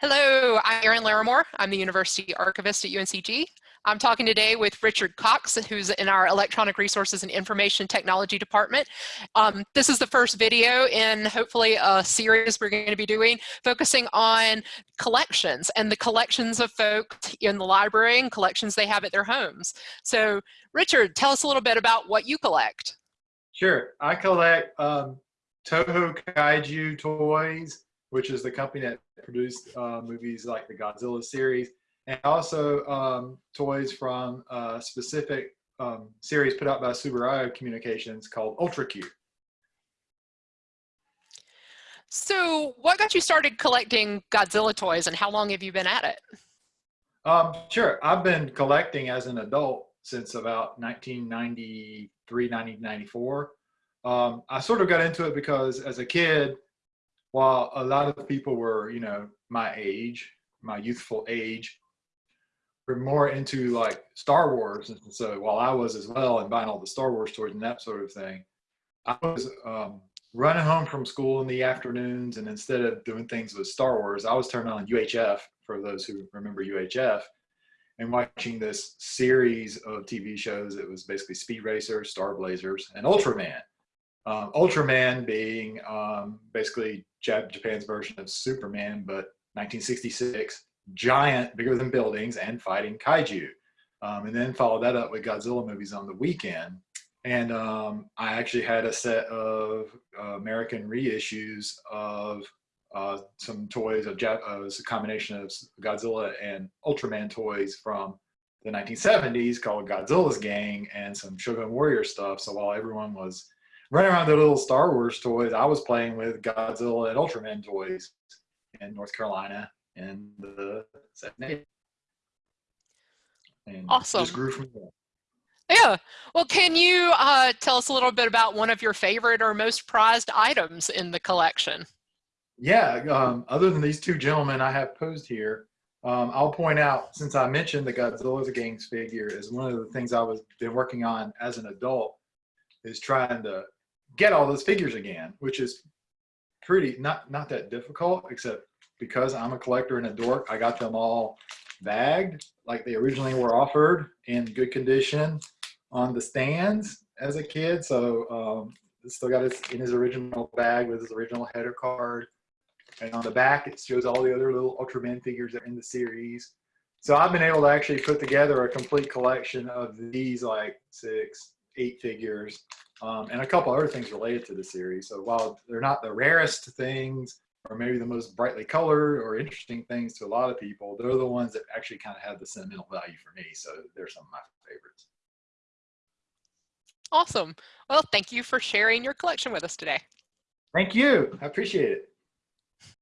Hello, I'm Erin Lawrimore. I'm the University Archivist at UNCG. I'm talking today with Richard Cox, who's in our Electronic Resources and Information Technology Department. Um, this is the first video in hopefully a series we're going to be doing focusing on collections and the collections of folks in the library and collections they have at their homes. So Richard, tell us a little bit about what you collect. Sure, I collect um, Toho Kaiju toys, which is the company that produced uh, movies like the Godzilla series, and also um, toys from a specific um, series put out by Tsuburaya Communications called Ultra Q. So what got you started collecting Godzilla toys and how long have you been at it? Um, sure, I've been collecting as an adult since about 1993, 1994. Um, I sort of got into it because as a kid, while a lot of people were, you know, my age, my youthful age, were more into like Star Wars. And so while I was as well and buying all the Star Wars toys and that sort of thing, I was um, running home from school in the afternoons. And instead of doing things with Star Wars, I was turning on UHF for those who remember UHF and watching this series of TV shows. It was basically Speed Racer, Star Blazers, and Ultraman. Um, Ultraman being um, basically Japan's version of Superman, but 1966, giant, bigger than buildings, and fighting kaiju. Um, and then followed that up with Godzilla movies on the weekend. And um, I actually had a set of uh, American reissues of uh, some toys of uh, it was a combination of Godzilla and Ultraman toys from the 1970s called Godzilla's Gang and some Shogun Warrior stuff. So while everyone was running around the little Star Wars toys. I was playing with Godzilla and Ultraman toys in North Carolina in the 70s. And awesome. Just grew from there. Yeah. Well, can you uh, tell us a little bit about one of your favorite or most prized items in the collection? Yeah. Um, other than these two gentlemen I have posed here, um, I'll point out, since I mentioned the Godzilla the Gangs figure is one of the things I was been working on as an adult, is trying to get all those figures again, which is pretty not not that difficult, except because I'm a collector and a dork, I got them all bagged like they originally were offered in good condition on the stands as a kid. So um, still got it in his original bag with his original header card. And on the back, it shows all the other little Ultraman figures that are in the series. So I've been able to actually put together a complete collection of these like six, eight figures um, and a couple other things related to the series. So while they're not the rarest things or maybe the most brightly colored or interesting things to a lot of people, they're the ones that actually kind of have the sentimental value for me. So they're some of my favorites. Awesome. Well, thank you for sharing your collection with us today. Thank you. I appreciate it.